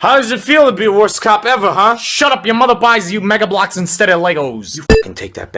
How does it feel to be the worst cop ever, huh? Shut up, your mother buys you Mega Bloks instead of Legos. You can take that back.